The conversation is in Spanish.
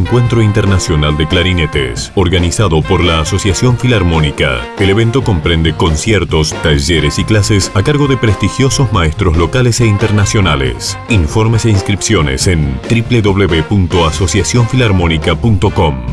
Encuentro Internacional de Clarinetes, organizado por la Asociación Filarmónica. El evento comprende conciertos, talleres y clases a cargo de prestigiosos maestros locales e internacionales. Informes e inscripciones en www.asociacionfilarmónica.com.